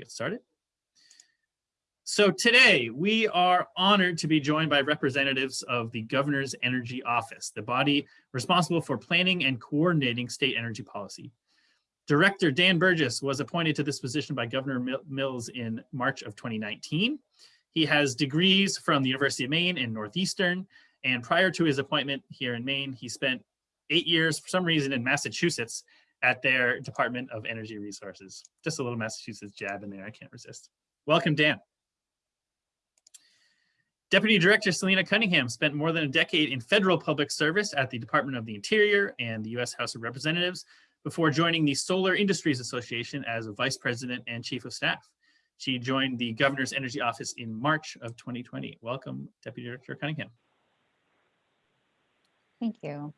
get started. So today we are honored to be joined by representatives of the Governor's Energy Office, the body responsible for planning and coordinating state energy policy. Director Dan Burgess was appointed to this position by Governor Mills in March of 2019. He has degrees from the University of Maine in Northeastern, and prior to his appointment here in Maine, he spent eight years for some reason in Massachusetts at their Department of Energy Resources. Just a little Massachusetts jab in there, I can't resist. Welcome, Dan. Deputy Director Celina Cunningham spent more than a decade in federal public service at the Department of the Interior and the U.S. House of Representatives before joining the Solar Industries Association as a Vice President and Chief of Staff. She joined the Governor's Energy Office in March of 2020. Welcome, Deputy Director Cunningham. Thank you.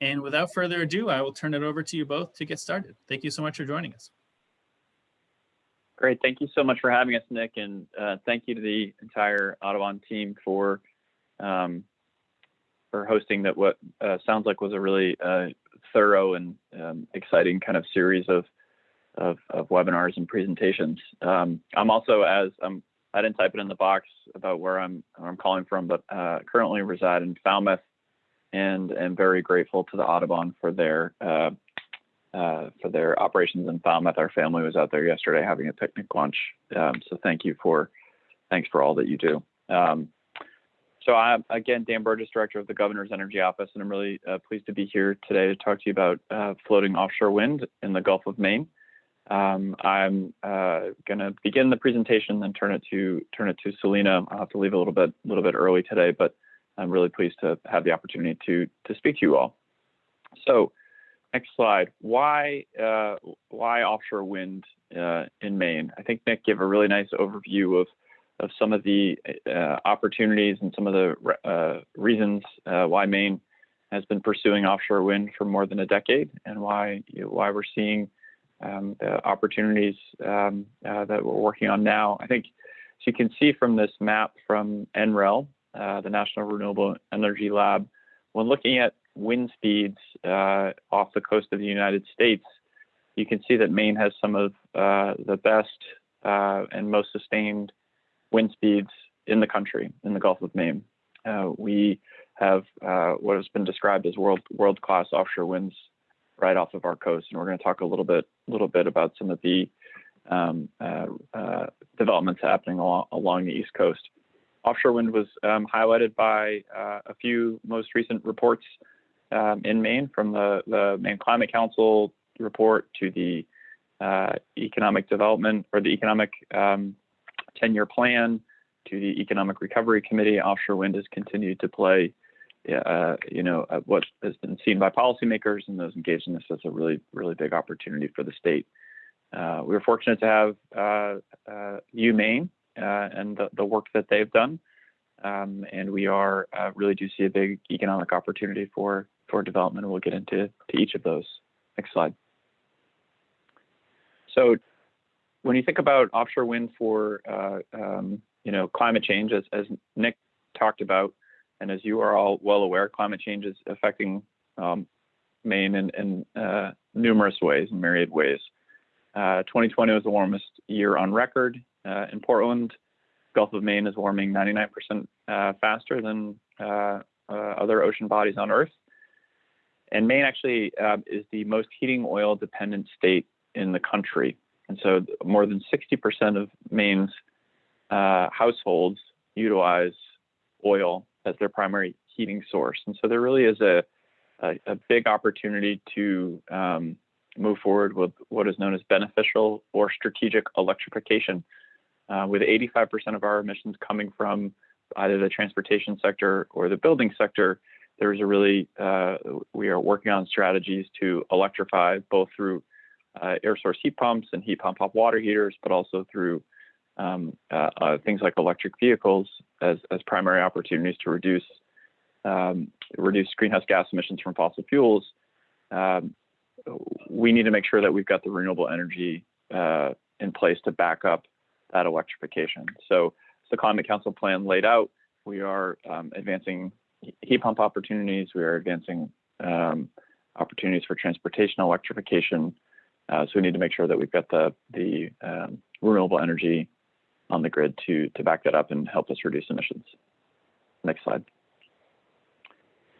And without further ado, I will turn it over to you both to get started. Thank you so much for joining us. Great. Thank you so much for having us, Nick. And uh, thank you to the entire Audubon team for um, for hosting that what uh, sounds like was a really uh, thorough and um, exciting kind of series of, of, of webinars and presentations. Um, I'm also, as I'm, I didn't type it in the box about where I'm, where I'm calling from, but uh, currently reside in Falmouth, and am very grateful to the Audubon for their uh, uh, for their operations in Falmouth. Our family was out there yesterday having a picnic lunch. Um, so thank you for thanks for all that you do. Um, so I'm again Dan Burgess, director of the Governor's Energy Office, and I'm really uh, pleased to be here today to talk to you about uh, floating offshore wind in the Gulf of Maine. Um, I'm uh, going to begin the presentation, then turn it to turn it to Celina. I'll have to leave a little bit a little bit early today, but I'm really pleased to have the opportunity to, to speak to you all. So next slide, why, uh, why offshore wind uh, in Maine? I think Nick gave a really nice overview of, of some of the uh, opportunities and some of the uh, reasons uh, why Maine has been pursuing offshore wind for more than a decade and why, you know, why we're seeing um, the opportunities um, uh, that we're working on now. I think, as you can see from this map from NREL, uh, the National Renewable Energy Lab, when looking at wind speeds uh, off the coast of the United States, you can see that Maine has some of uh, the best uh, and most sustained wind speeds in the country, in the Gulf of Maine. Uh, we have what has been described as world world class offshore winds right off of our coast, and we're going to talk a little bit little bit about some of the um, developments happening along, along the East Coast offshore wind was um, highlighted by uh, a few most recent reports um, in Maine, from the, the Maine Climate Council report to the uh, economic development or the economic um, 10-year plan to the Economic Recovery Committee. Offshore wind has continued to play, uh, you know, uh, what has been seen by policymakers and those engaged in this as a really, really big opportunity for the state. Uh, we were fortunate to have uh, uh, UMaine uh, and the, the work that they've done. Um, and we are uh, really do see a big economic opportunity for for development. We'll get into to each of those. Next slide. So when you think about offshore wind for uh, um, you know climate change, as, as Nick talked about, and as you are all well aware, climate change is affecting um, Maine in, in uh, numerous ways, in myriad ways. Uh, 2020 was the warmest year on record. Uh, in Portland, Gulf of Maine is warming 99% uh, faster than uh, uh, other ocean bodies on Earth. And Maine actually uh, is the most heating oil dependent state in the country. And so more than 60% of Maine's households utilize oil as their primary heating source. And so there really is a, a, a big opportunity to um, move forward with what is known as beneficial or strategic electrification uh, with 85% of our emissions coming from either the transportation sector or the building sector, there's a really, uh, we are working on strategies to electrify both through uh, air source heat pumps and heat pump hot water heaters, but also through um, uh, uh, things like electric vehicles as, as primary opportunities to reduce um, reduce greenhouse gas emissions from fossil fuels. Um, we need to make sure that we've got the renewable energy uh, in place to back up that electrification. So as the Climate Council plan laid out, we are um, advancing heat pump opportunities. We are advancing um, opportunities for transportation electrification. Uh, so we need to make sure that we've got the the um, renewable energy on the grid to, to back that up and help us reduce emissions. Next slide.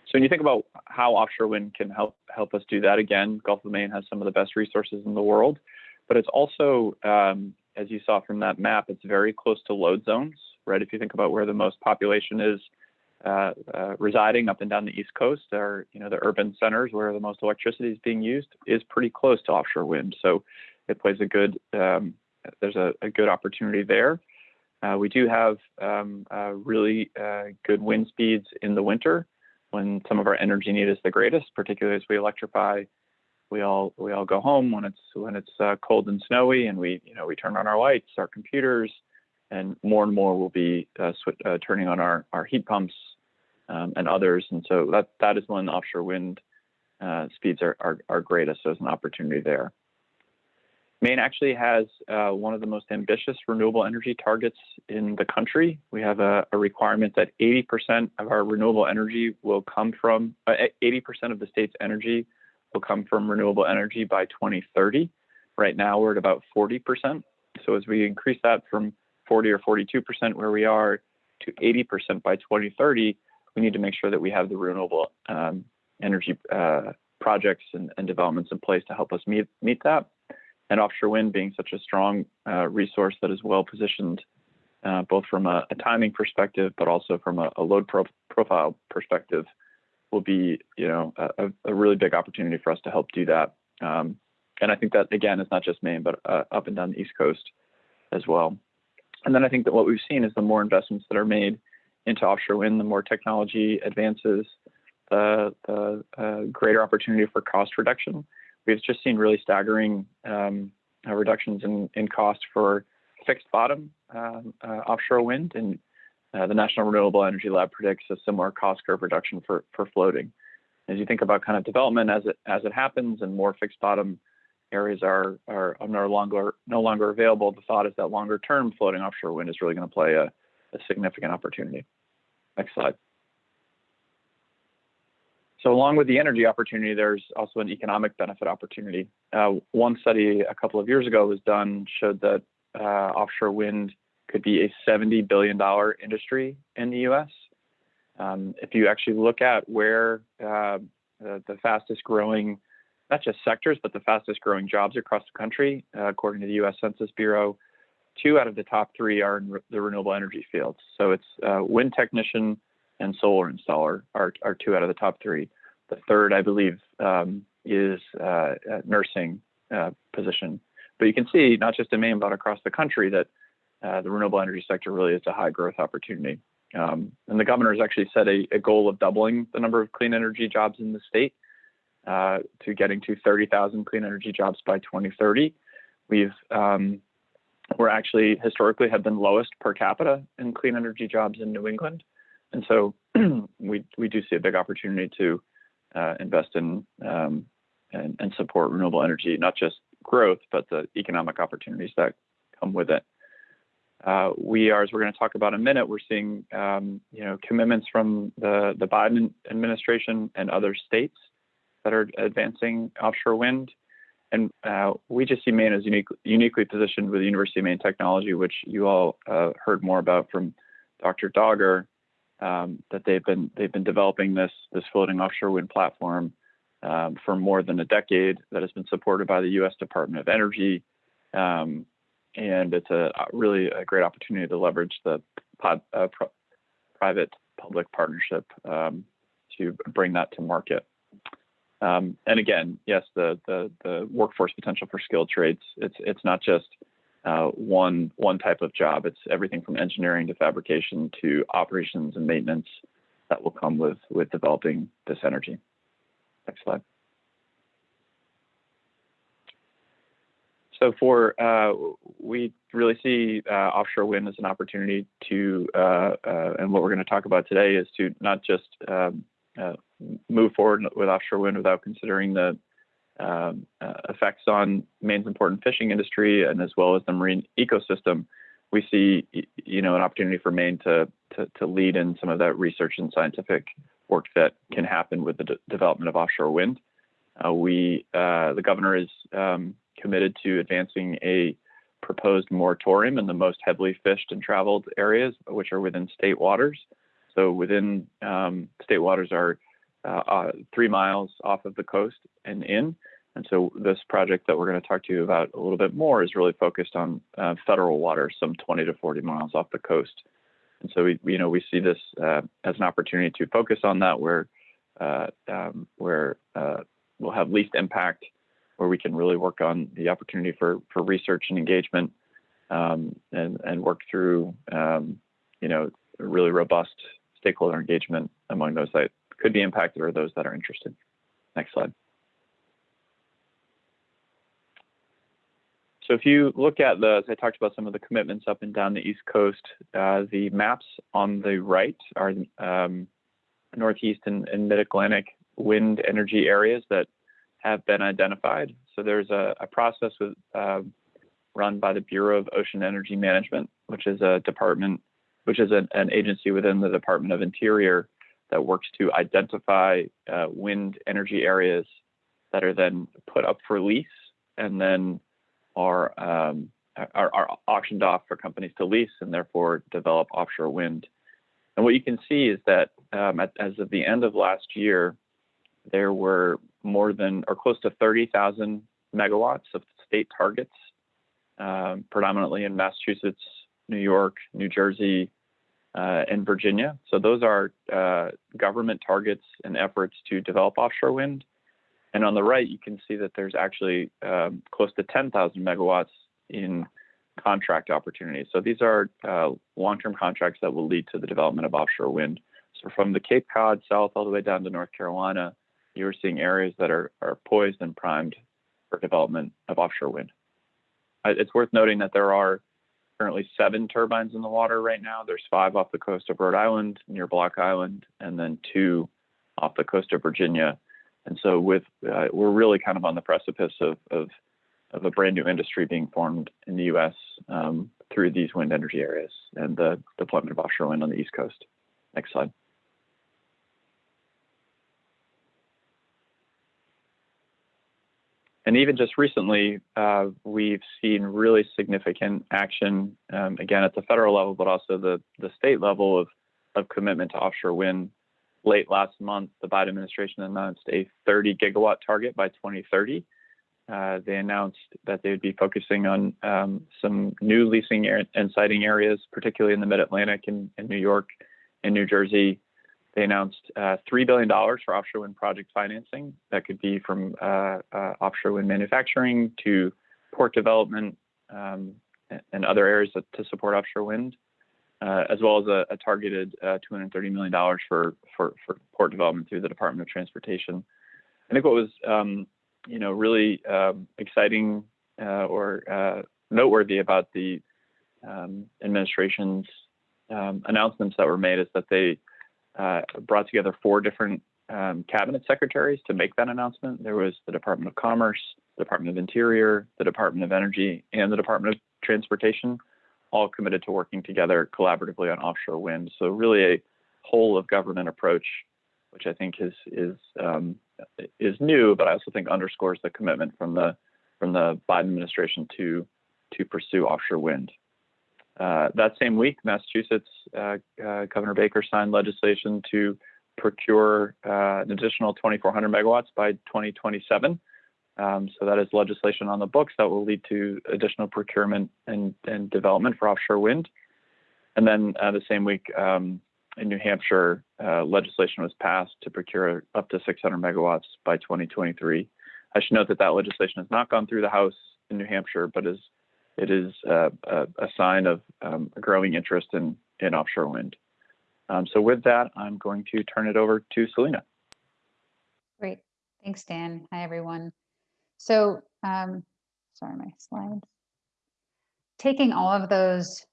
So when you think about how offshore wind can help help us do that, again, Gulf of Maine has some of the best resources in the world, but it's also, um, as you saw from that map, it's very close to load zones, right? If you think about where the most population is uh, uh, residing up and down the East Coast, or you know the urban centers where the most electricity is being used, is pretty close to offshore wind. So it plays a good, um, there's a, a, good opportunity there. Uh, we do have um, uh, really uh, good wind speeds in the winter when some of our energy need is the greatest, particularly as we electrify. We all we all go home when it's when it's uh, cold and snowy, and we you know we turn on our lights, our computers, and more and more will be uh, uh, turning on our our heat pumps um, and others. And so that that is when offshore wind uh, speeds are, are are greatest. So there's an opportunity there. Maine actually has uh, one of the most ambitious renewable energy targets in the country. We have a, a requirement that 80% of our renewable energy will come from, 80% uh, of the state's energy will come from renewable energy by 2030. Right now, we're at about 40%. So as we increase that from 40 or 42% where we are to 80% by 2030, we need to make sure that we have the renewable um, energy uh, projects and, and developments in place to help us meet, meet that and offshore wind being such a strong uh, resource that is well positioned, uh, both from a, a, timing perspective, but also from a, a load pro profile perspective, will be you know a, a, really big opportunity for us to help do that. Um, and I think that again is not just Maine, but uh, up and down the East Coast as well. And then I think that what we've seen is the more investments that are made into offshore wind, the more technology advances, the, the uh, greater opportunity for cost reduction we've just seen really staggering um, uh, reductions in, in cost for fixed bottom um, uh, offshore wind. And uh, the National Renewable Energy Lab predicts a similar cost curve reduction for, for floating. As you think about kind of development as it as it happens and more fixed bottom areas are, are no longer no longer available, the thought is that longer term floating offshore wind is really going to play a, a significant opportunity. Next slide. So along with the energy opportunity, there's also an economic benefit opportunity. Uh, one study a couple of years ago was done showed that uh, offshore wind could be a $70 billion industry in the U.S. Um, if you actually look at where uh, the, the, fastest growing, not just sectors, but the fastest growing jobs across the country, uh, according to the U.S. Census Bureau, two out of the top three are in re the renewable energy fields. So it's uh, wind technician, and solar installer are, are two out of the top three. The third, I believe, um, is uh, nursing uh, position. But you can see, not just in Maine, but across the country, that uh, the renewable energy sector really is a high growth opportunity. Um, and the governor has actually set a, a, goal of doubling the number of clean energy jobs in the state uh, to getting to 30,000 clean energy jobs by 2030. We've um, we're actually historically have been lowest per capita in clean energy jobs in New England. And so we, we do see a big opportunity to uh, invest in um, and, and, support renewable energy, not just growth, but the economic opportunities that come with it. Uh, we are, as we're going to talk about in a minute, we're seeing um, you know commitments from the the Biden administration and other states that are advancing offshore wind, and uh, we just see Maine as unique, uniquely positioned with the University of Maine technology, which you all uh, heard more about from Dr. Dagher, um, that they've been they've been developing this this floating offshore wind platform um, for more than a decade that has been supported by the U.S. Department of Energy, um, and it's a really a great opportunity to leverage the pod, uh, private public partnership um, to bring that to market. Um, and again, yes, the, the the workforce potential for skilled trades. It's it's not just uh, one one type of job. It's everything from engineering to fabrication to operations and maintenance that will come with with developing this energy. Next slide. So for uh, we really see uh, offshore wind as an opportunity to, uh, uh, and what we're going to talk about today is to not just um, uh, move forward with offshore wind without considering the um, uh, effects on Maine's important fishing industry and as well as the marine ecosystem, we see you know an opportunity for Maine to, to, to lead in some of that research and scientific work that can happen with the de development of offshore wind. We the governor is um, committed to advancing a proposed moratorium in the most heavily fished and traveled areas, which are within state waters. So within um, state waters are uh, uh, three miles off of the coast and in. And so this project that we're going to talk to you about a little bit more is really focused on uh, federal waters, some 20 to 40 miles off the coast. And so we, you know, we see this uh, as an opportunity to focus on that where uh, um, where uh, we'll have least impact, where we can really work on the opportunity for for research and engagement, um, and and work through, um, you know, really robust stakeholder engagement among those that could be impacted or those that are interested. Next slide. So if you look at the, as I talked about some of the commitments up and down the East Coast, uh, the maps on the right are um, Northeast and, and Mid-Atlantic wind energy areas that have been identified. So there's a, a process with, uh, run by the Bureau of Ocean Energy Management, which is a department, which is an, an agency within the Department of Interior that works to identify uh, wind energy areas that are then put up for lease and then are, um, are, are auctioned off for companies to lease and therefore develop offshore wind. And what you can see is that um, at, as of the end of last year, there were more than or close to 30,000 megawatts of state targets, um, predominantly in Massachusetts, New York, New Jersey, uh, and Virginia. So those are uh, government targets and efforts to develop offshore wind. And on the right, you can see that there's actually um, close to 10,000 megawatts in contract opportunities. So these are uh, long-term contracts that will lead to the development of offshore wind. So from the Cape Cod south all the way down to North Carolina, you're seeing areas that are, are poised and primed for development of offshore wind. It's worth noting that there are currently seven turbines in the water right now. There's five off the coast of Rhode Island near Block Island, and then two off the coast of Virginia. And so with uh, we're really kind of on the precipice of, of, of a brand new industry being formed in the U.S. Um, through these wind energy areas and the deployment of offshore wind on the East Coast. Next slide. And even just recently, uh, we've seen really significant action, um, again, at the federal level, but also the, the state level of, of commitment to offshore wind late last month, the Biden administration announced a 30 gigawatt target by 2030. Uh, they announced that they would be focusing on um, some new leasing and siting areas, particularly in the Mid-Atlantic and in, New York and New Jersey. They announced uh, $3 billion for offshore wind project financing. That could be from uh, uh offshore wind manufacturing to port development um, and other areas to support offshore wind uh, as well as a, a targeted uh, $230 million for, for, for port development through the Department of Transportation. I think what was, um, you know, really um, exciting uh, or noteworthy about the um, administration's um, announcements that were made is that they uh, brought together four different um, cabinet secretaries to make that announcement. There was the Department of Commerce, the Department of Interior, the Department of Energy, and the Department of Transportation all committed to working together collaboratively on offshore wind. So really a whole of government approach, which I think is is um, is new, but I also think underscores the commitment from the from the Biden administration to to pursue offshore wind. Uh, that same week, Massachusetts uh, uh, Governor Baker signed legislation to procure uh, an additional 2,400 megawatts by 2027. Um, so that is legislation on the books that will lead to additional procurement and, and development for offshore wind. And then uh, the same week um, in New Hampshire, legislation was passed to procure up to 600 megawatts by 2023. I should note that that legislation has not gone through the House in New Hampshire, but is it is a, a, sign of um, a growing interest in, in offshore wind. Um, so with that, I'm going to turn it over to Celina. Great. Thanks, Dan. Hi, everyone. So, um, sorry, my slides. Taking all of those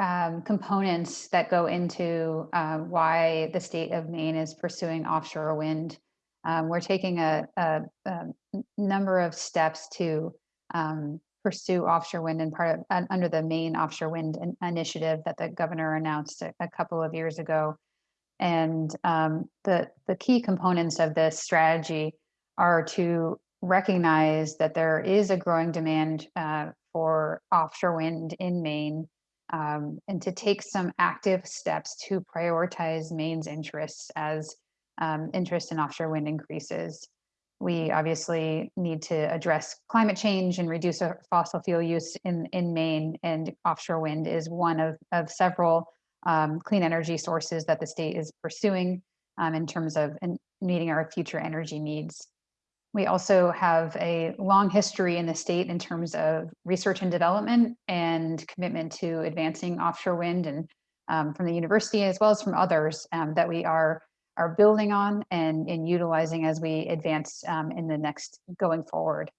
um, components that go into uh, why the state of Maine is pursuing offshore wind, um, we're taking a, a, a, number of steps to um, pursue offshore wind and part of uh, under the Maine offshore wind in, initiative that the governor announced a, a couple of years ago. And um, the the key components of this strategy are to recognize that there is a growing demand uh, for offshore wind in Maine um, and to take some active steps to prioritize Maine's interests as um, interest in offshore wind increases. We obviously need to address climate change and reduce fossil fuel use in, in Maine and offshore wind is one of, of several um, clean energy sources that the state is pursuing um, in terms of in meeting our future energy needs. We also have a long history in the state in terms of research and development and commitment to advancing offshore wind and um, from the university as well as from others um, that we are are building on and, and utilizing as we advance um, in the next going forward.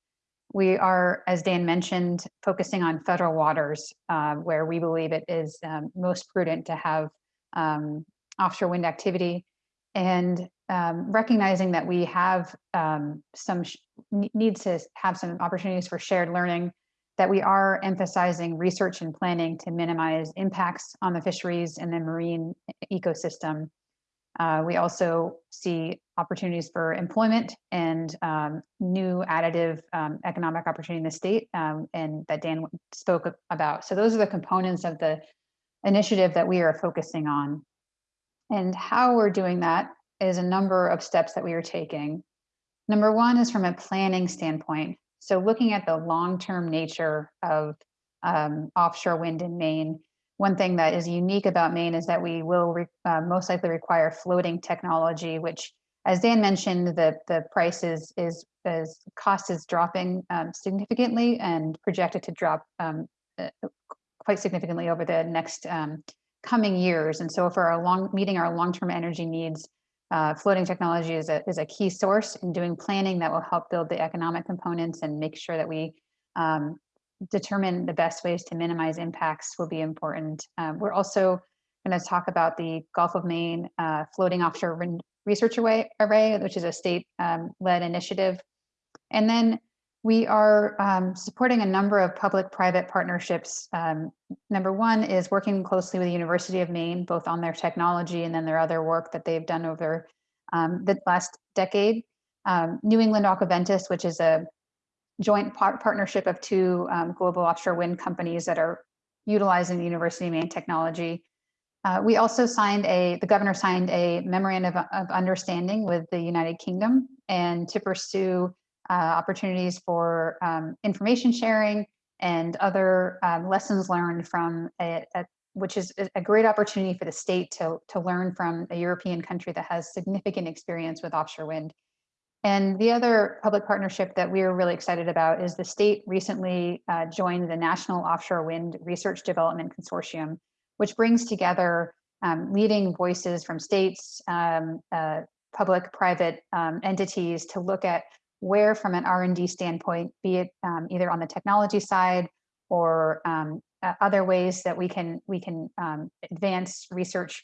We are, as Dan mentioned, focusing on federal waters uh, where we believe it is um, most prudent to have um, offshore wind activity and um, recognizing that we have um, some needs to have some opportunities for shared learning that we are emphasizing research and planning to minimize impacts on the fisheries and the marine ecosystem uh, we also see opportunities for employment and um, new additive um, economic opportunity in the state um, and that Dan spoke about. So those are the components of the initiative that we are focusing on. And how we're doing that is a number of steps that we are taking. Number one is from a planning standpoint. So looking at the long-term nature of um, offshore wind in Maine one thing that is unique about Maine is that we will uh, most likely require floating technology, which, as Dan mentioned, the the price is is, is cost is dropping um, significantly and projected to drop um, uh, quite significantly over the next um, coming years. And so, for our long meeting our long term energy needs, uh, floating technology is a is a key source in doing planning that will help build the economic components and make sure that we um, determine the best ways to minimize impacts will be important. Um, we're also going to talk about the Gulf of Maine uh, floating offshore research array, which is a state-led um, initiative. And then we are um, supporting a number of public-private partnerships. Um, number one is working closely with the University of Maine, both on their technology and then their other work that they've done over um, the last decade. Um, New England Aquaventus, which is a joint par partnership of two um, global offshore wind companies that are utilizing University of Maine technology. Uh, we also signed a, the governor signed a memorandum of, of understanding with the United Kingdom and to pursue uh, opportunities for um, information sharing and other um, lessons learned from a, a, which is a great opportunity for the state to, to learn from a European country that has significant experience with offshore wind. And the other public partnership that we are really excited about is the state recently uh, joined the National Offshore Wind Research Development Consortium, which brings together um, leading voices from states, um, uh, public, private um, entities to look at where from an R&D standpoint, be it um, either on the technology side or um, uh, other ways that we can, we can um, advance research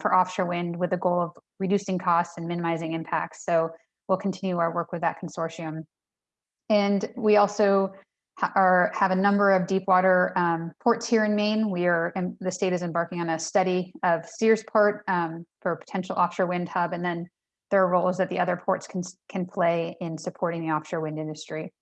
for offshore wind with the goal of reducing costs and minimizing impacts. So we'll continue our work with that consortium. And we also are, have a number of deep water um, ports here in Maine. We are, the state is embarking on a study of Searsport um, for potential offshore wind hub, and then there are roles that the other ports can, can play in supporting the offshore wind industry.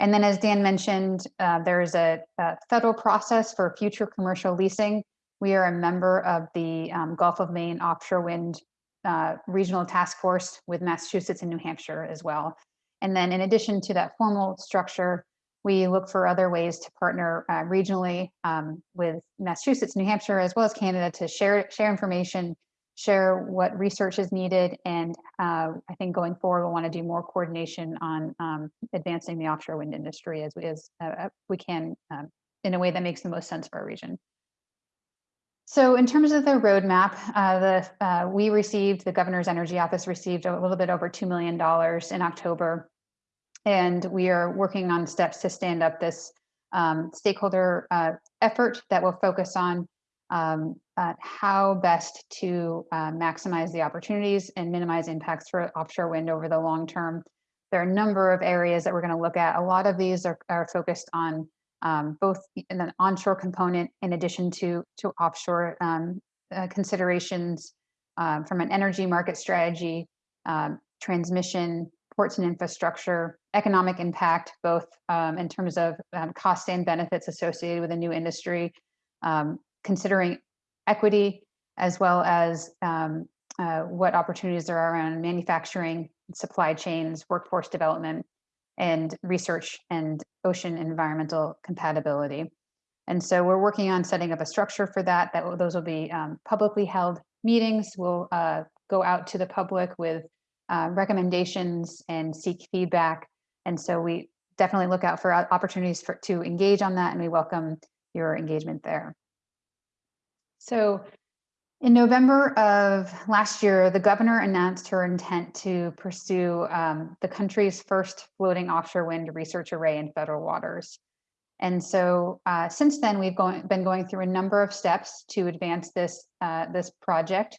And then as Dan mentioned, uh, there's a, a, federal process for future commercial leasing. We are a member of the um, Gulf of Maine offshore wind uh, regional task force with Massachusetts and New Hampshire as well. And then in addition to that formal structure, we look for other ways to partner uh, regionally um, with Massachusetts, New Hampshire, as well as Canada to share, share information, share what research is needed. And uh, I think going forward, we'll want to do more coordination on um, advancing the offshore wind industry as we, as, uh, we can um, in a way that makes the most sense for our region. So in terms of the roadmap, uh, the, uh, we received, the Governor's Energy Office received a little bit over $2 million in October. And we are working on steps to stand up this um, stakeholder uh, effort that will focus on um, uh, how best to uh, maximize the opportunities and minimize impacts for offshore wind over the long term. There are a number of areas that we're going to look at. A lot of these are, are focused on um, both in an onshore component in addition to, to offshore um, uh, considerations um, from an energy market strategy, um, transmission, ports and infrastructure, economic impact, both um, in terms of um, cost and benefits associated with a new industry, considering equity, as well as uh, what opportunities there are around manufacturing, supply chains, workforce development, and research and ocean environmental compatibility. And so we're working on setting up a structure for that, that those will be um, publicly held meetings. We'll uh, go out to the public with uh, recommendations and seek feedback. And so we definitely look out for opportunities for, to engage on that and we welcome your engagement there. So in November of last year, the governor announced her intent to pursue um, the country's first floating offshore wind research array in federal waters. And so uh, since then, we've going, been going through a number of steps to advance this, uh, this project.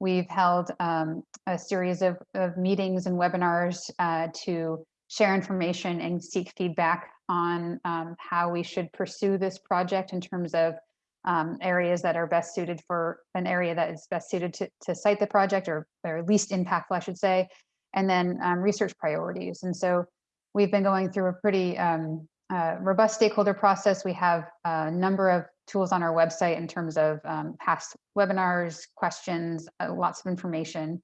We've held um, a series of, of meetings and webinars uh, to share information and seek feedback on um, how we should pursue this project in terms of um, areas that are best suited for an area that is best suited to, to site the project or, or least impactful, I should say, and then um, research priorities. And so we've been going through a pretty um, uh, robust stakeholder process. We have a number of tools on our website in terms of um, past webinars, questions, uh, lots of information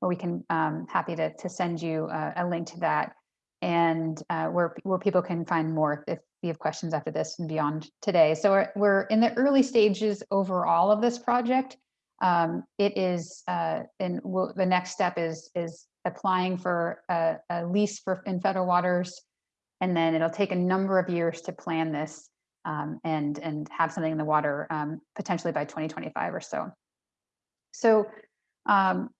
where we can um, happy to, to send you uh, a link to that and uh, where, where people can find more if you have questions after this and beyond today. So we're, we're in the early stages overall of this project. Um, it is, uh, and we'll, the next step is, is applying for a, a lease for in federal waters. And then it'll take a number of years to plan this um, and, and have something in the water um, potentially by 2025 or so. So um,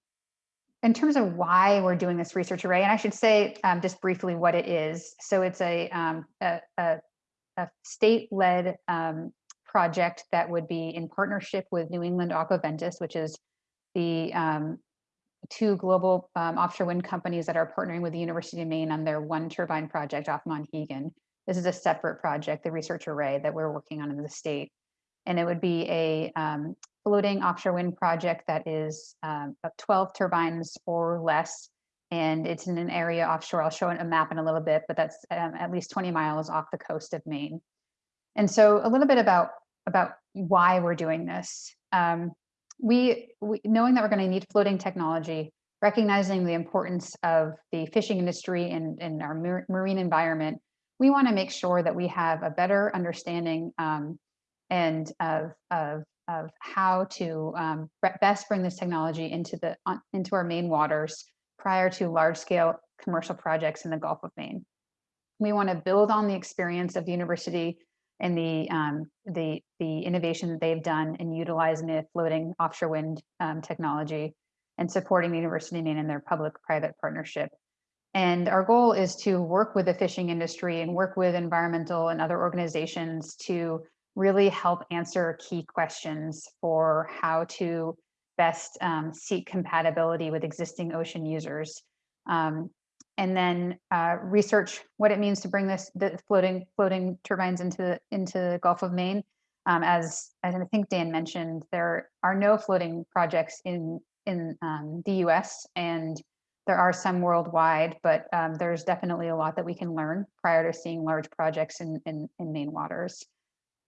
in terms of why we're doing this research array, and I should say um, just briefly what it is. So it's a, um, a, a, a state-led um, project that would be in partnership with New England Aquaventus, which is the um, two global um, offshore wind companies that are partnering with the University of Maine on their one turbine project off Monhegan. This is a separate project, the research array that we're working on in the state. And it would be a um, floating offshore wind project that is um, 12 turbines or less. And it's in an area offshore. I'll show a map in a little bit, but that's um, at least 20 miles off the coast of Maine. And so a little bit about, about why we're doing this. Um, we, we, knowing that we're going to need floating technology, recognizing the importance of the fishing industry and, and our mar marine environment, we want to make sure that we have a better understanding um, and of, of, of how to um, best bring this technology into the into our Maine waters prior to large scale commercial projects in the Gulf of Maine. We want to build on the experience of the university and the um, the the innovation that they've done in utilizing the floating offshore wind um, technology and supporting the University of Maine in their public-private partnership. And our goal is to work with the fishing industry and work with environmental and other organizations to really help answer key questions for how to best um, seek compatibility with existing ocean users. Um, and then uh, research what it means to bring this the floating floating turbines into the into the Gulf of Maine. Um, as as I think Dan mentioned, there are no floating projects in in um, the U.S. and there are some worldwide, but um, there's definitely a lot that we can learn prior to seeing large projects in in, in Maine waters.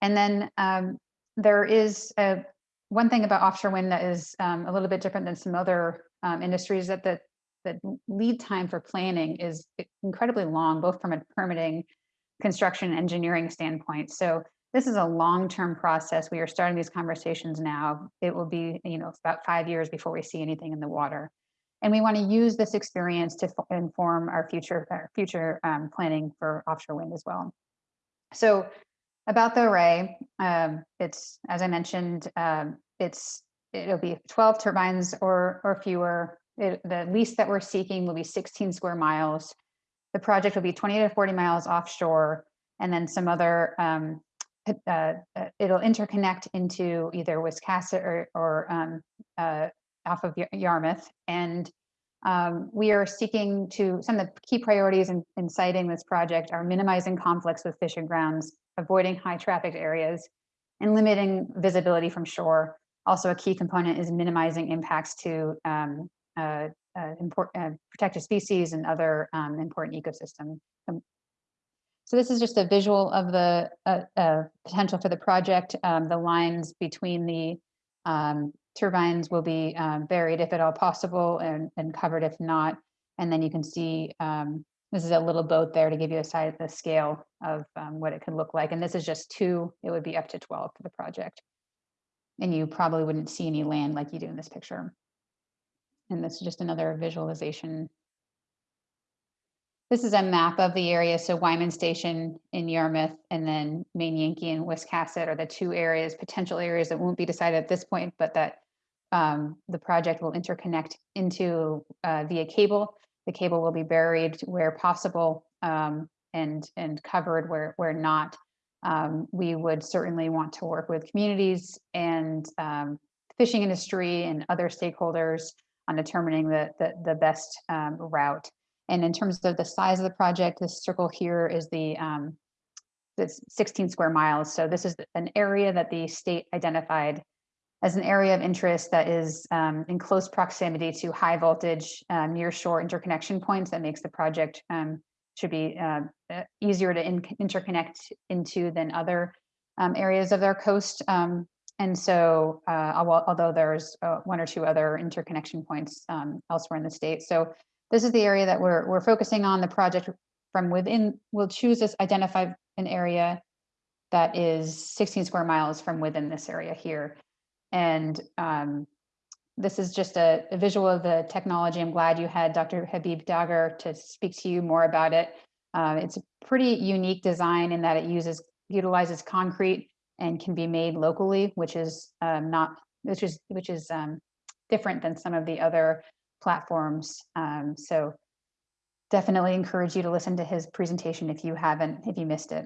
And then um, there is a, one thing about offshore wind that is um, a little bit different than some other um, industries that the, the lead time for planning is incredibly long, both from a permitting, construction, engineering standpoint. So this is a long-term process. We are starting these conversations now. It will be, you know, about five years before we see anything in the water. And we want to use this experience to inform our future, our future um, planning for offshore wind as well. So about the array, um, it's, as I mentioned, um, it's, it'll be 12 turbines or, or fewer. It, the lease that we're seeking will be 16 square miles. The project will be 20 to 40 miles offshore, and then some other, um, uh, uh it'll interconnect into either Wiscasset or, or um, uh, off of Yarmouth. And um, we are seeking to, some of the key priorities in, in siting this project are minimizing conflicts with fishing grounds, avoiding high trafficked areas, and limiting visibility from shore. Also, a key component is minimizing impacts to um, uh, uh, uh, protected species and other um, important ecosystem. Um, So this is just a visual of the uh, uh, potential for the project. Um, The lines between the um, turbines will be um, buried if at all possible and, and covered if not. And then you can see, um, this is a little boat there to give you a size, the scale of um, what it could look like. And this is just two, it would be up to 12 for the project. And you probably wouldn't see any land like you do in this picture. And this is just another visualization. This is a map of the area. So Wyman Station in Yarmouth and then Maine Yankee and Wiscasset are the two areas, potential areas that won't be decided at this point, but that um, the project will interconnect into uh, via cable. The cable will be buried where possible um, and and covered where where not. Um, we would certainly want to work with communities and um, fishing industry and other stakeholders on determining the the, the best um, route. And in terms of the size of the project, this circle here is the um, that's 16 square miles. So this is an area that the state identified as an area of interest that is um, in close proximity to high voltage uh, near shore interconnection points that makes the project um, should be uh, easier to in interconnect into than other um, areas of their coast. Um, and so, uh, although there's uh, one or two other interconnection points um, elsewhere in the state. So this is the area that we're, we're focusing on the project from within. We'll choose this identify an area that is 16 square miles from within this area here. And um, this is just a, a, visual of the technology. I'm glad you had Dr. Habib Dagher to speak to you more about it. Uh, it's a pretty unique design in that it uses utilizes concrete and can be made locally, which is um, not which is which is um, different than some of the other platforms. Um, so definitely encourage you to listen to his presentation if you haven't, if you missed it.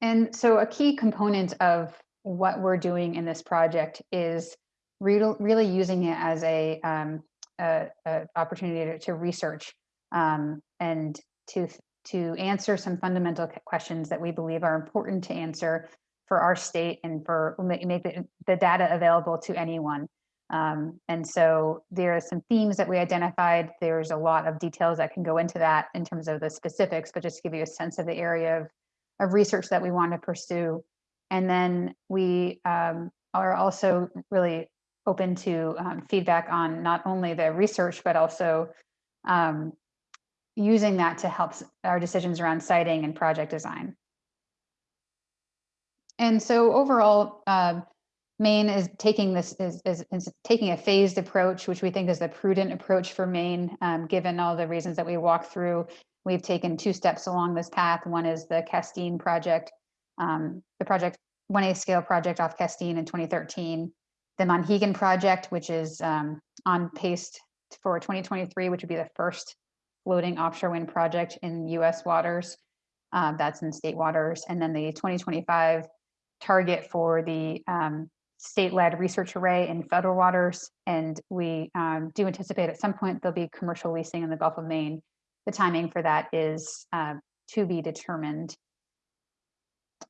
And so a key component of what we're doing in this project is re really using it as a, um, a, a opportunity to, to research um, and to to answer some fundamental questions that we believe are important to answer for our state and for make, the, the data available to anyone. Um, and so there are some themes that we identified. There's a lot of details that can go into that in terms of the specifics, but just to give you a sense of the area of, of research that we want to pursue. And then we um, are also really open to um, feedback on not only the research, but also um, using that to help our decisions around siting and project design. And so overall, uh, Maine is taking this is, is, is, taking a phased approach, which we think is the prudent approach for Maine, um, given all the reasons that we walk through. We've taken two steps along this path. One is the Castine project, um, the project 1A scale project off Castine in 2013, the Monhegan project, which is um, on pace for 2023, which would be the first floating offshore wind project in US waters. Uh, that's in state waters. And then the 2025 target for the um, state-led research array in federal waters, and we um, do anticipate at some point there'll be commercial leasing in the Gulf of Maine. The timing for that is uh, to be determined.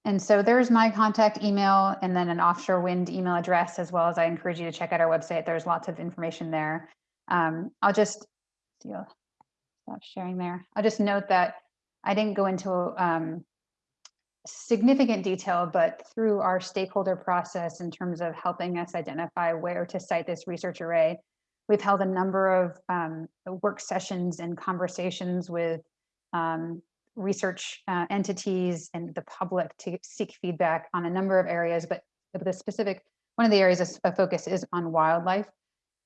And so there's my contact email and then an offshore wind email address, as well as I encourage you to check out our website. There's lots of information there. Um, I'll just stop sharing there. I'll just note that I didn't go into um, significant detail, but through our stakeholder process in terms of helping us identify where to site this research array, we've held a number of um, work sessions and conversations with um, research uh, entities and the public to seek feedback on a number of areas, but the specific, one of the areas of focus is on wildlife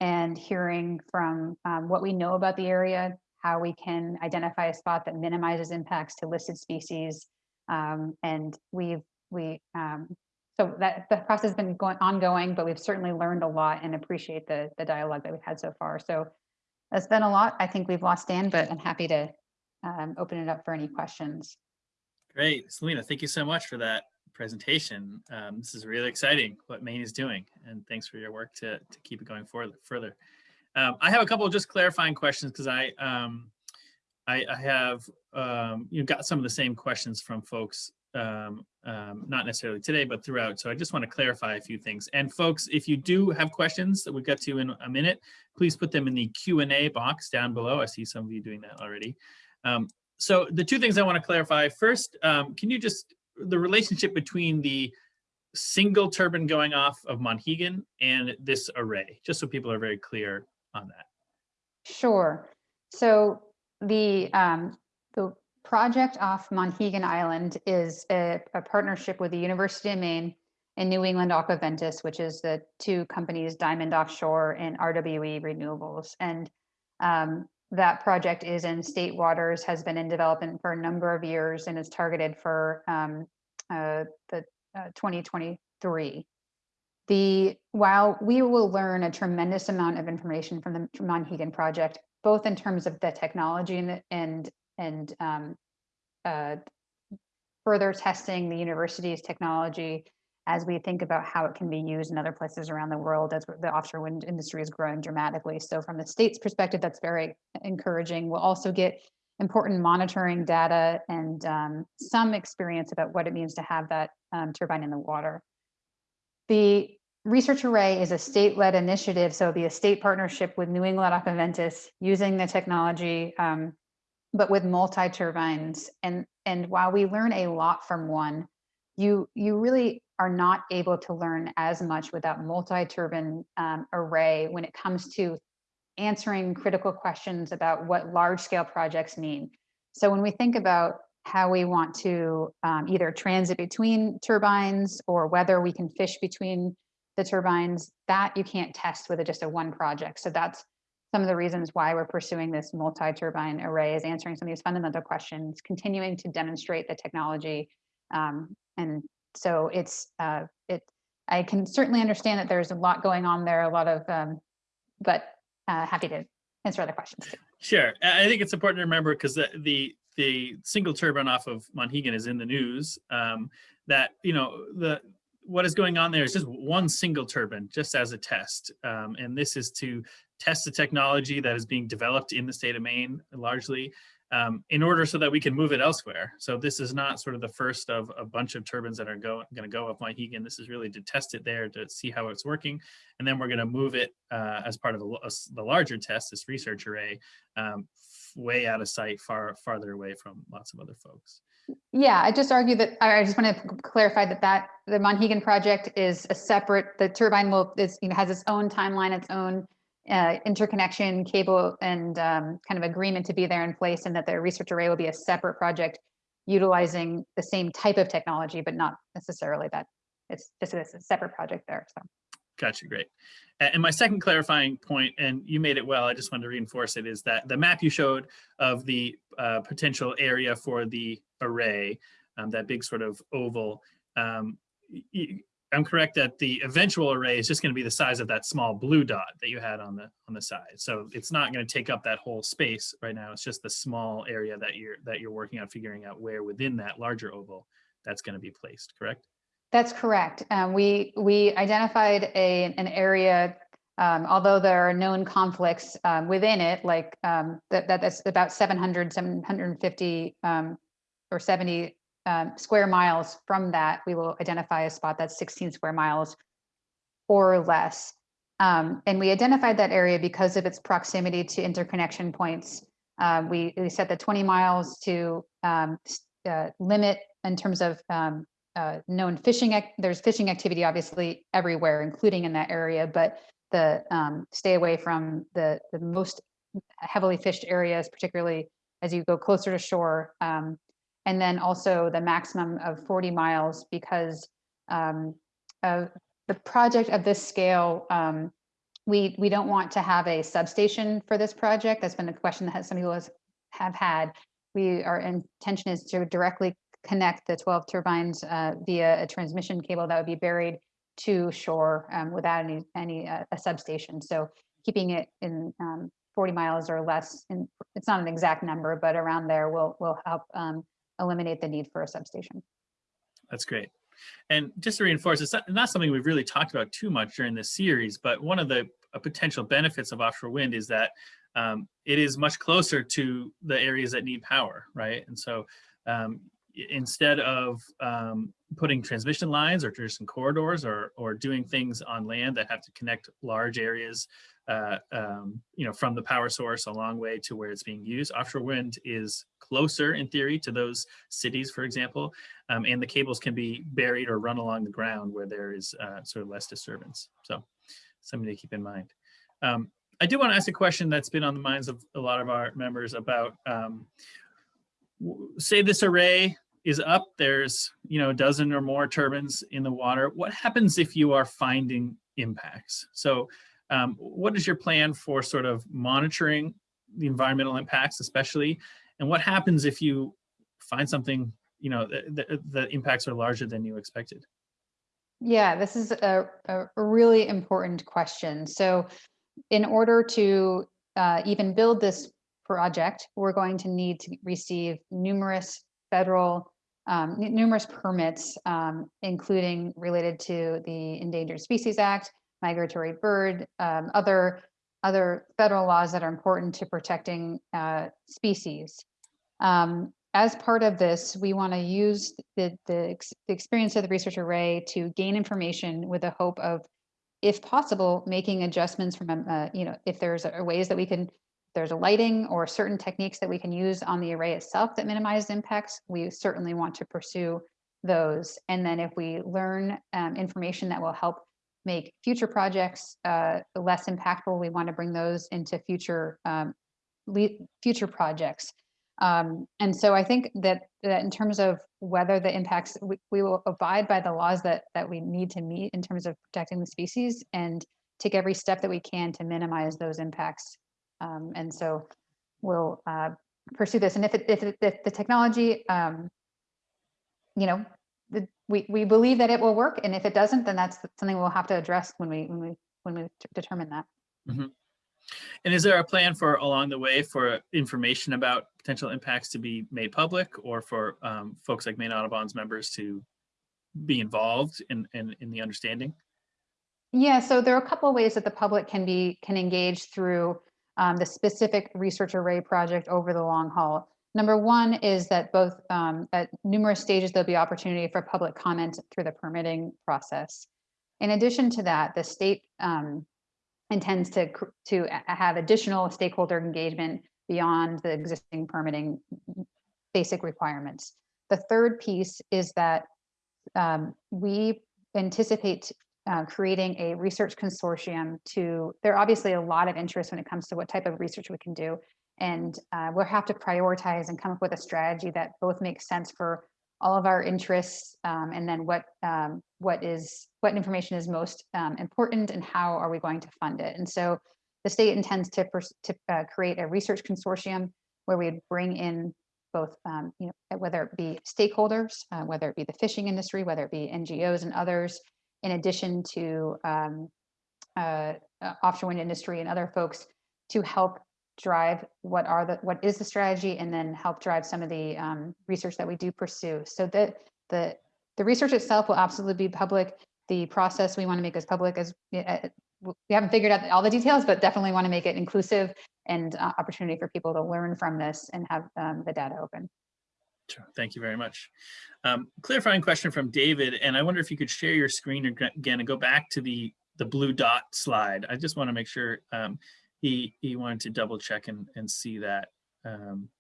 and hearing from um, what we know about the area, how we can identify a spot that minimizes impacts to listed species, um, and we've, we, um, so that the process has been going ongoing, but we've certainly learned a lot and appreciate the, the dialogue that we've had so far. So that's been a lot. I think we've lost Dan, but I'm happy to um, open it up for any questions. Great. Celina, thank you so much for that presentation. Um, this is really exciting what Maine is doing, and thanks for your work to, to keep it going forward, further. Um, I have a couple of just clarifying questions because I, um, I, I have um, you know, got some of the same questions from folks um, um, not necessarily today, but throughout. So I just want to clarify a few things. And folks, if you do have questions that we'll get to in a minute, please put them in the Q&A box down below. I see some of you doing that already. Um, so the two things I want to clarify. First, um, can you just, the relationship between the single turbine going off of Monhegan and this array, just so people are very clear on that. Sure. So the, um, the project off Monhegan Island is a, a partnership with the University of Maine and New England Aquaventus, which is the two companies, Diamond Offshore and RWE Renewables. And um, that project is in state waters, has been in development for a number of years and is targeted for um, uh, the uh, 2023. The while we will learn a tremendous amount of information from the Monhegan project, both in terms of the technology and and and um, uh, further testing the university's technology as we think about how it can be used in other places around the world as the offshore wind industry is growing dramatically. So from the state's perspective, that's very encouraging. We'll also get important monitoring data and um, some experience about what it means to have that um, turbine in the water. The Research Array is a state-led initiative, so it'll be a state partnership with New England Aquaventus using the technology, um, but with multi-turbines. And, and while we learn a lot from one, you, you really are not able to learn as much with that multi-turbine um, array when it comes to answering critical questions about what large scale projects mean. So when we think about how we want to um, either transit between turbines or whether we can fish between the turbines, that you can't test with just a one project. So that's some of the reasons why we're pursuing this multi-turbine array is answering some of these fundamental questions, continuing to demonstrate the technology. Um, and so it's, uh, it, I can certainly understand that there's a lot going on there, a lot of, um, but uh, happy to answer other questions too. Sure. I think it's important to remember because the, the the single turbine off of Monhegan is in the news. Um, that you know the what is going on there is just one single turbine, just as a test, um, and this is to test the technology that is being developed in the state of Maine largely um, in order so that we can move it elsewhere. So this is not sort of the first of a bunch of turbines that are going to go up Monhegan. This is really to test it there to see how it's working. And then we're going to move it uh, as part of the, uh, the larger test, this research array, um, way out of sight, far farther away from lots of other folks. Yeah, I just argue that I just want to clarify that that the Monhegan project is a separate. The turbine will is you know has its own timeline, its own uh, interconnection cable and um, kind of agreement to be there in place, and that the research array will be a separate project utilizing the same type of technology, but not necessarily that. It's just a separate project there. So. Gotcha, great. And my second clarifying point, and you made it well, I just wanted to reinforce it, is that the map you showed of the uh, potential area for the array, um, that big sort of oval, um, I'm correct that the eventual array is just going to be the size of that small blue dot that you had on the on the side. So it's not going to take up that whole space right now. It's just the small area that you're that you're working on figuring out where within that larger oval that's going to be placed. Correct? That's correct. Um, we we identified a an area, um, although there are known conflicts um, within it, like um, that, that that's about 700, 750 um, or 70 um, square miles from that. We will identify a spot that's 16 square miles or less. and we identified that area because of its proximity to interconnection points. Uh, we, we set the 20 miles to uh, limit in terms of um, uh, known fishing, there's fishing activity obviously everywhere, including in that area, but the um, stay away from the, the most heavily fished areas, particularly as you go closer to shore. And then also the maximum of 40 miles because um, of the project of this scale, um, we, we don't want to have a substation for this project. That's been a question that some people have had. We, our intention is to directly connect the 12 turbines uh, via a transmission cable that would be buried to shore um, without any any uh, a substation. So keeping it in um, 40 miles or less, it's not an exact number, but around there will will help um, eliminate the need for a substation. That's great. And just to reinforce, it's not, something we've really talked about too much during this series, but one of the uh, potential benefits of offshore wind is that um, it is much closer to the areas that need power, right? And so um, instead of um, putting transmission lines or traditional corridors or or doing things on land that have to connect large areas, uh, um, you know, from the power source a long way to where it's being used. Offshore wind is closer in theory to those cities, for example, um, and the cables can be buried or run along the ground where there is uh, sort of less disturbance. So something to keep in mind. Um, I do want to ask a question that's been on the minds of a lot of our members about, um, say this array is up, there's, you know, a dozen or more turbines in the water. What happens if you are finding impacts? So um, what is your plan for sort of monitoring the environmental impacts especially? And what happens if you find something, you know, the, the, impacts are larger than you expected? Yeah, this is a, a a really important question. So in order to uh, even build this project, we're going to need to receive numerous federal, um, numerous permits, um, including related to the Endangered Species Act, migratory bird, um, other, other federal laws that are important to protecting uh, species. Um, as part of this, we want to use the, the, ex- the experience of the research array to gain information with the hope of, if possible, making adjustments from, uh, you know, if there's ways that we can, there's a lighting or certain techniques that we can use on the array itself that minimize impacts, we certainly want to pursue those. And then if we learn um, information that will help make future projects uh, less impactful, we want to bring those into future um, future projects. Um, and so I think that, that in terms of whether the impacts, we, we will abide by the laws that, that we need to meet in terms of protecting the species and take every step that we can to minimize those impacts. Um, and so we'll uh, pursue this. And if, it, if, it, if the technology, um, you know, we, we believe that it will work. And if it doesn't, then that's something we'll have to address when we, when we, when we determine that. And is there a plan for along the way for information about potential impacts to be made public or for um, folks like Maine Audubon's members to be involved in, in, in the understanding? Yeah, so there are a couple of ways that the public can be, can engage through um, the specific research array project over the long haul. Number one is that both um, at numerous stages, there'll be opportunity for public comment through the permitting process. In addition to that, the state um, intends to, to have additional stakeholder engagement beyond the existing permitting basic requirements. The third piece is that um, we anticipate uh, creating a research consortium to, there are obviously a lot of interest when it comes to what type of research we can do. And uh, we'll have to prioritize and come up with a strategy that both makes sense for all of our interests um, and then what um, what is what information is most um, important and how are we going to fund it. And so the state intends to, to uh, create a research consortium where we bring in both, um, you know, whether it be stakeholders, uh, whether it be the fishing industry, whether it be NGOs and others, in addition to um, uh, uh, offshore wind industry and other folks to help drive what are the what is the strategy and then help drive some of the um, research that we do pursue so that the the research itself will absolutely be public the process we want to make as public as uh, we haven't figured out all the details but definitely want to make it inclusive and uh, opportunity for people to learn from this and have um, the data open Sure. Thank you very much. Um, clarifying question from David, and I wonder if you could share your screen again and go back to the the blue dot slide. I just want to make sure um, he he wanted to double check and and see that. Um,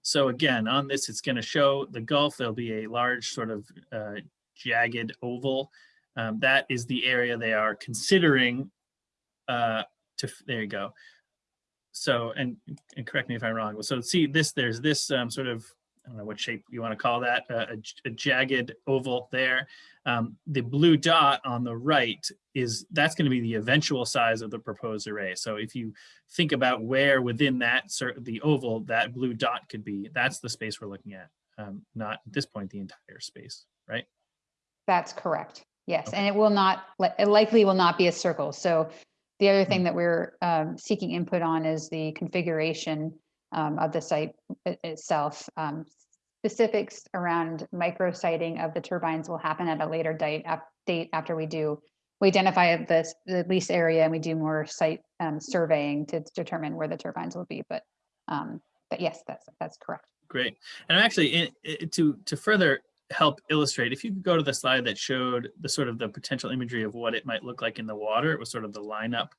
so again, on this, it's going to show the Gulf. There'll be a large sort of uh, jagged oval. Um, that is the area they are considering. Uh, to there you go. So and and correct me if I'm wrong. So see this. There's this um, sort of I don't know what shape you want to call that, uh, a, jagged oval there. Um, the blue dot on the right is, that's going to be the eventual size of the proposed array. So if you think about where within that, the oval, that blue dot could be, that's the space we're looking at, um, not at this point, the entire space, right? That's correct. Yes, Okay. and it will not, it likely will not be a circle. So the other thing that we're um, seeking input on is the configuration um, of the site itself. Um, Specifics around micro siting of the turbines will happen at a later date, date after we do, we identify this, the lease area and we do more site um, surveying to determine where the turbines will be. But, um, but yes, that's, that's correct. Great. And actually, i- i- to to further help illustrate, if you could go to the slide that showed the sort of the potential imagery of what it might look like in the water, it was sort of the lineup.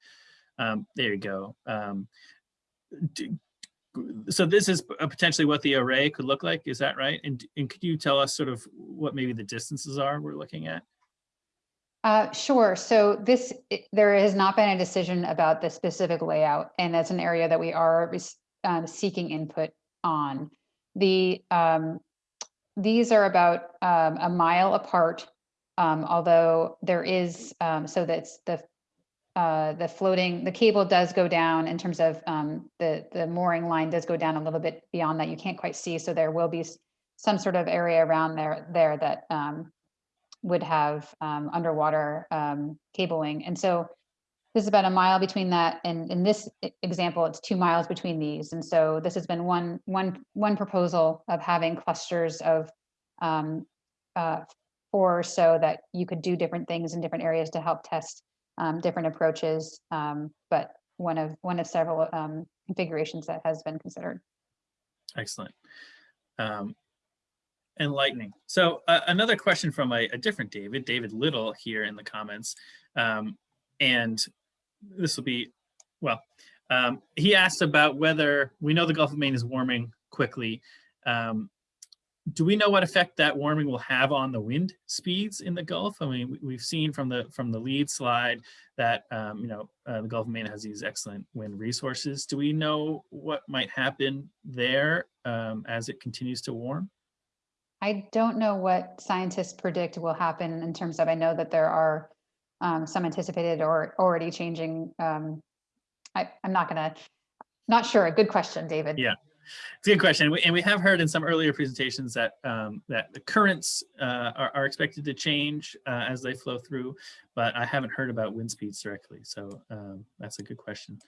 Um, there you go. Um, so this is uh, potentially what the array could look like. Is that right? And, and could you tell us sort of what maybe the distances are we're looking at? Uh, sure. So this, i- there has not been a decision about the specific layout, and that's an area that we are um, seeking input on. The, um, these are about um, a mile apart, um, although there is, um, so that's the, uh, the floating, the cable does go down in terms of um, the, the mooring line does go down a little bit beyond that. You can't quite see, so there will be some sort of area around there, there that um, would have um, underwater um, cabling. And so this is about a mile between that and in this example, it's two miles between these. And so this has been one, one, one proposal of having clusters of um, uh, four so that you could do different things in different areas to help test um, different approaches. Um, but one of, one of several um, configurations that has been considered. Excellent. Um, enlightening. So uh, another question from a, a different David, David Little here in the comments. Um, and this will be, well, um, he asked about whether we know the Gulf of Maine is warming quickly. Um, do we know what effect that warming will have on the wind speeds in the Gulf? I mean, we- we've seen from the from the lead slide that um, you know uh, the Gulf of Maine has these excellent wind resources. Do we know what might happen there um, as it continues to warm? I don't know what scientists predict will happen in terms of, I know that there are um, some anticipated or already changing. um, I, I'm not gonna, not sure. A good question, David. Yeah. It's a good question. And we- And we have heard in some earlier presentations that um, that the currents uh, are, are expected to change uh, as they flow through, but I haven't heard about wind speeds directly. So um, that's a good question.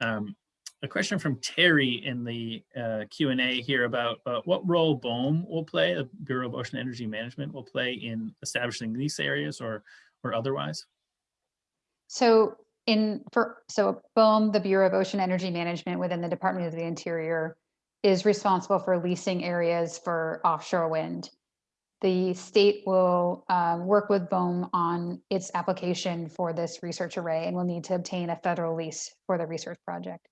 Um, a question from Terry in the uh, Q&A here about uh, what role BOEM will play, the Bureau of Ocean Energy Management will play in establishing these areas or or otherwise. So in, for, so BOEM, the Bureau of Ocean Energy Management within the Department of the Interior is responsible for leasing areas for offshore wind. The state will um, work with BOEM on its application for this research array and will need to obtain a federal lease for the research project.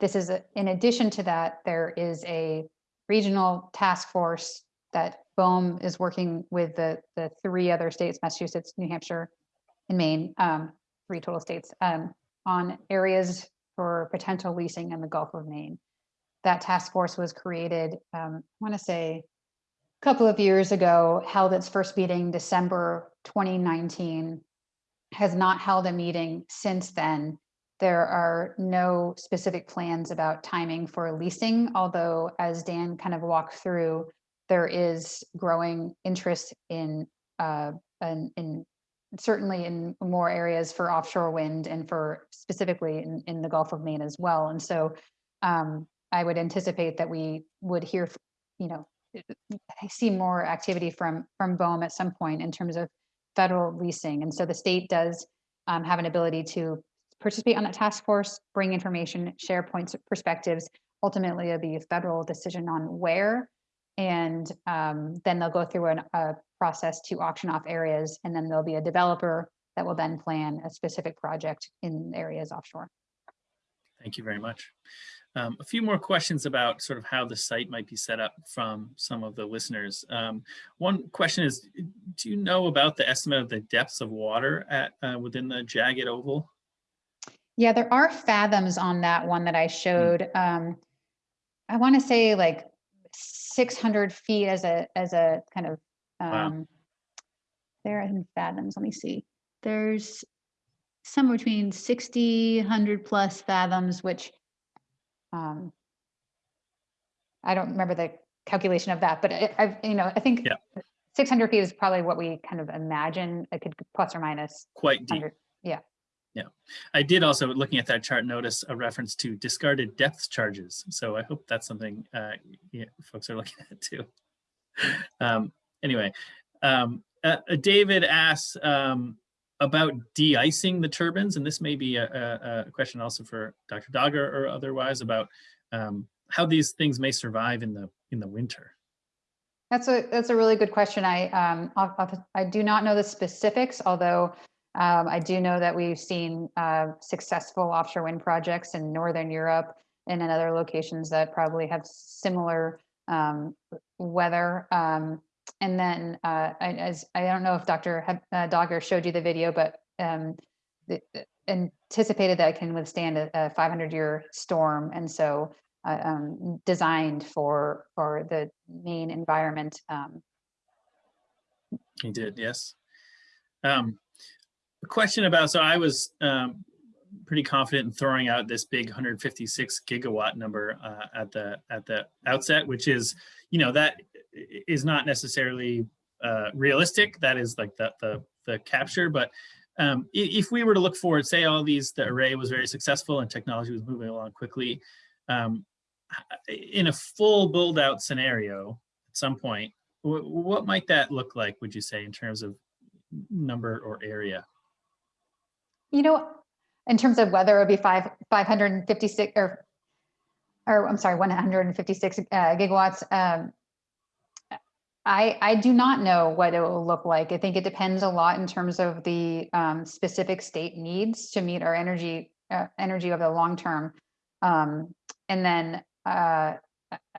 This is, a- in addition to that, there is a regional task force that BOEM is working with the, the three other states, Massachusetts, New Hampshire, and Maine, um, three total states, um, on areas for potential leasing in the Gulf of Maine. That task force was created, um, I want to say, a couple of years ago, held its first meeting December 2019, has not held a meeting since then. There are no specific plans about timing for leasing, although as Dan kind of walked through, there is growing interest in, uh, in, in certainly in more areas for offshore wind and for specifically in, in the Gulf of Maine as well. And so um, I would anticipate that we would hear, you know, see more activity from, from BOEM at some point in terms of federal leasing. And so the state does um, have an ability to participate on that task force, bring information, share points, perspectives. Ultimately, it'll be a federal decision on where. And um, then they'll go through an, a process to auction off areas, and then there'll be a developer that will then plan a specific project in areas offshore. Thank you very much. Um, a few more questions about sort of how the site might be set up from some of the listeners. Um, one question is, do you know about the estimate of the depths of water at uh, within the jagged oval? Yeah, there are fathoms on that one that I showed. Um, I want to say like 600 feet as a as a kind of Wow. um, there in fathoms. Let me see. There's somewhere between 60, 100 plus fathoms, which um, I don't remember the calculation of that, but I, I've you know I think Yeah. 600 feet is probably what we kind of imagine. It could plus or minus Quite deep. Yeah. Yeah. I did also, looking at that chart, notice a reference to discarded depth charges. So I hope that's something uh, yeah, folks are looking at too. Um, anyway, um, uh, David asks um, about de-icing the turbines, and this may be a, a, a question also for Dr. Dagher or otherwise about um, how these things may survive in the in the winter? That's a that's a really good question. I um off, off, I do not know the specifics, although um, I do know that we've seen uh, successful offshore wind projects in Northern Europe and in other locations that probably have similar um, weather. Um, and then uh, I, as I don't know if Dr. Uh, Dagher showed you the video, but um, the, the- anticipated that it can withstand a, a 500 year storm, and so uh, um, designed for for the Maine environment. Um, He did, yes. Um, a question about, so I was um, pretty confident in throwing out this big 156 gigawatt number uh, at the at the outset, which is, you know, that is not necessarily uh, realistic. That is like the the, the capture, but um, if we were to look forward, say all these, the array was very successful and technology was moving along quickly, um, in a full build out scenario at some point, what might that look like, would you say, in terms of number or area? You know, in terms of whether it would be five, 556 or, or I'm sorry, 156 uh, gigawatts. Um, I, I do not know what it will look like. I think it depends a lot in terms of the um, specific state needs to meet our energy, uh, energy over the long term. Um, and then uh,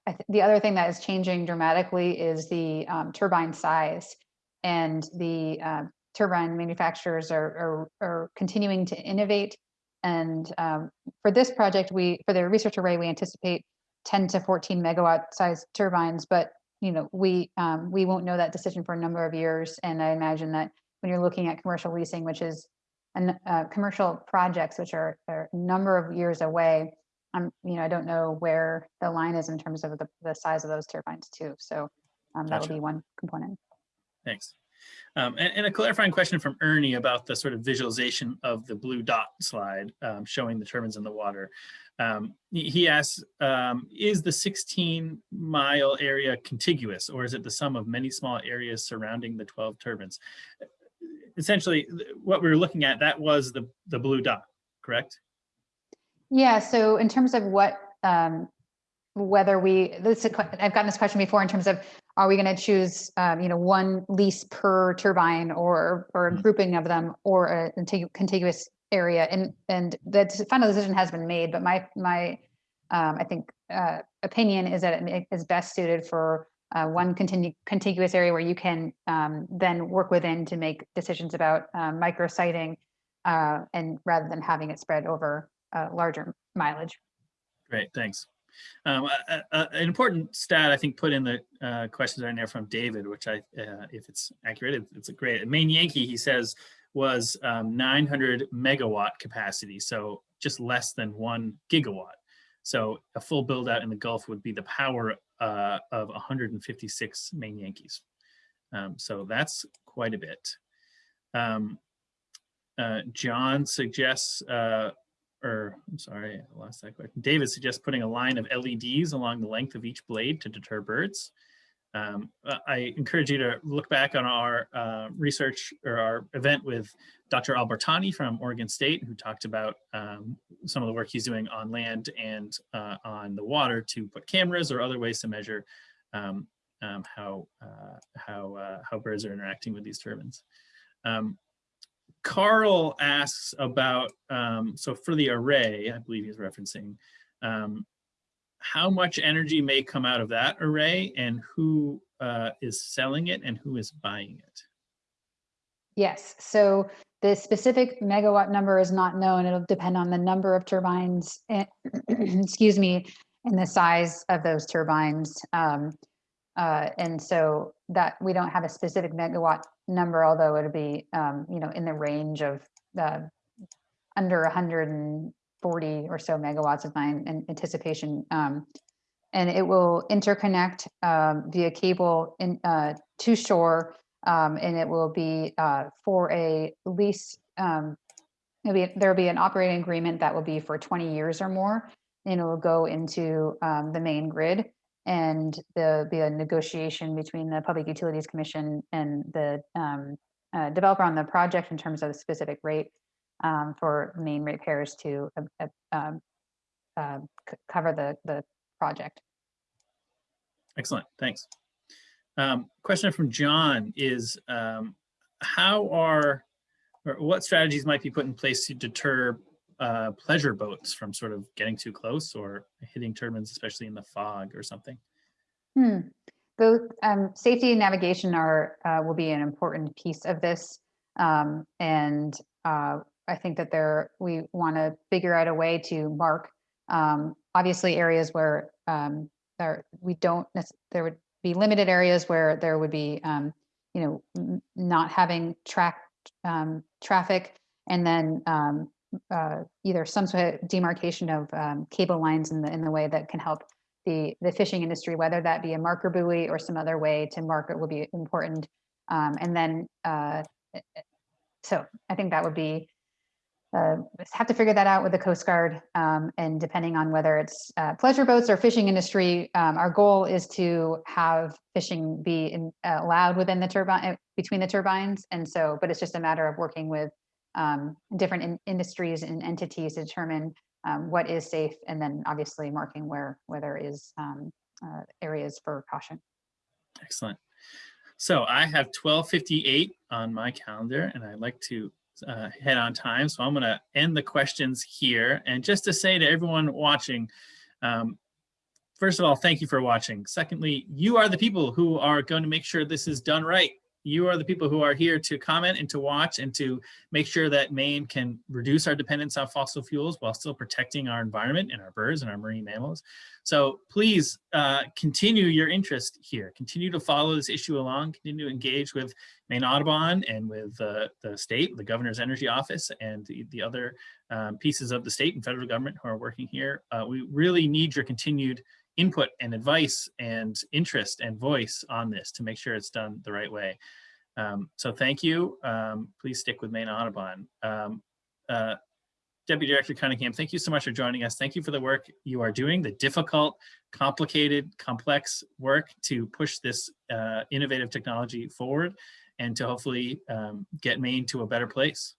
th- the other thing that is changing dramatically is the um, turbine size and the uh, turbine manufacturers are, are, are continuing to innovate. And um, for this project, we for the research array, we anticipate 10 to 14 megawatt size turbines, but you know we um, we won't know that decision for a number of years. And I imagine that when you're looking at commercial leasing, which is an, uh, commercial projects, which are, are a number of years away, um, you know, I don't know where the line is in terms of the, the size of those turbines too. So um, that Gotcha. will be one component. Thanks. Um, and, and a clarifying question from Ernie about the sort of visualization of the blue dot slide um, showing the turbines in the water. Um, he, asks, um, is the 16 mile area contiguous or is it the sum of many small areas surrounding the 12 turbines? Essentially, what we were looking at, that was the, the blue dot, correct? Yeah, so in terms of what, um, whether we, this, is a que- I've gotten this question before in terms of, are we going to choose, um, you know, one lease per turbine or, or a Mhm. grouping of them or a contiguous area? And, and the final decision has been made, but my, my, um, I think, uh, opinion is that it is best suited for uh, one continu- contiguous area where you can um, then work within to make decisions about um, micro siting uh, and rather than having it spread over uh, larger mileage. Great, thanks. Um, a- a- an important stat I think put in the uh, questions right there from David, which I, uh, if it's accurate, it- it's a great. Maine Yankee, he says, was um, 900 megawatt capacity, so just less than one gigawatt. So a full build out in the Gulf would be the power uh, of 156 Maine Yankees. Um, so that's quite a bit. Um, uh, John suggests uh, or I'm sorry, I lost that question. David suggests putting a line of LEDs along the length of each blade to deter birds. Um, I encourage you to look back on our uh, research or our event with Dr. Albertani from Oregon State, who talked about um, some of the work he's doing on land and uh, on the water to put cameras or other ways to measure um, um, how uh, how uh, how birds are interacting with these turbines. Um, Carl asks about, um, so for the array, I believe he's referencing, um, how much energy may come out of that array and who uh, is selling it and who is buying it? Yes, so the specific megawatt number is not known. It'll depend on the number of turbines, and, excuse me, and the size of those turbines. Um, uh, and so that we don't have a specific megawatt number, although it'll be, um, you know, in the range of uh, under 140 or so megawatts of my an- anticipation. Um, and it will interconnect um, via cable in, uh, to shore um, and it will be uh, for a lease. Um, be, there'll be an operating agreement that will be for 20 years or more, and it will go into um, the main grid. And there'll be a negotiation between the Public Utilities Commission and the um, uh, developer on the project in terms of the specific rate um, for main repairs to uh, uh, um, uh, cover the the project. Excellent, thanks. Um, question from John is, um, how are, or what strategies might be put in place to deter uh, pleasure boats from sort of getting too close or hitting turbines, especially in the fog or something? Hmm. Both um, safety and navigation are uh, will be an important piece of this, um, and uh, I think that there we want to figure out a way to mark um, obviously areas where um, there we don't there would be limited areas where there would be um, you know not having track um, traffic, and then um, uh, either some sort of demarcation of um, cable lines in the in the way that can help the the fishing industry, whether that be a marker buoy or some other way to mark it will be important. And then, uh, so I think that would be uh, have to figure that out with the Coast Guard. Um, and depending on whether it's uh, pleasure boats or fishing industry, um, our goal is to have fishing be in, uh, allowed within the turbine between the turbines. And so, but it's just a matter of working with um, different in- industries and entities to determine um, what is safe, and then obviously marking where where there is um, uh, areas for caution. Excellent. So I have 1258 on my calendar and I'd like to uh, head on time. So I'm going to end the questions here. And just to say to everyone watching, um, first of all, thank you for watching. Secondly, you are the people who are going to make sure this is done right. You are the people who are here to comment and to watch and to make sure that Maine can reduce our dependence on fossil fuels while still protecting our environment and our birds and our marine mammals. So please uh, continue your interest here. Continue to follow this issue along. Continue to engage with Maine Audubon and with uh, the state, the governor's energy office, and the, the other um, pieces of the state and federal government who are working here. Uh, we really need your continued input and advice and interest and voice on this to make sure it's done the right way. Um, so thank you. Um, please stick with Maine Audubon. Um, uh, Deputy Director Cunningham, thank you so much for joining us. Thank you for the work you are doing, the difficult, complicated, complex work to push this uh, innovative technology forward and to hopefully um, get Maine to a better place.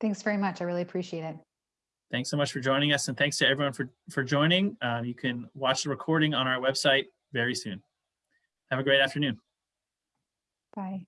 Thanks very much. I really appreciate it. Thanks so much for joining us and thanks to everyone for, for joining. Um, you can watch the recording on our website very soon. Have a great afternoon. Bye.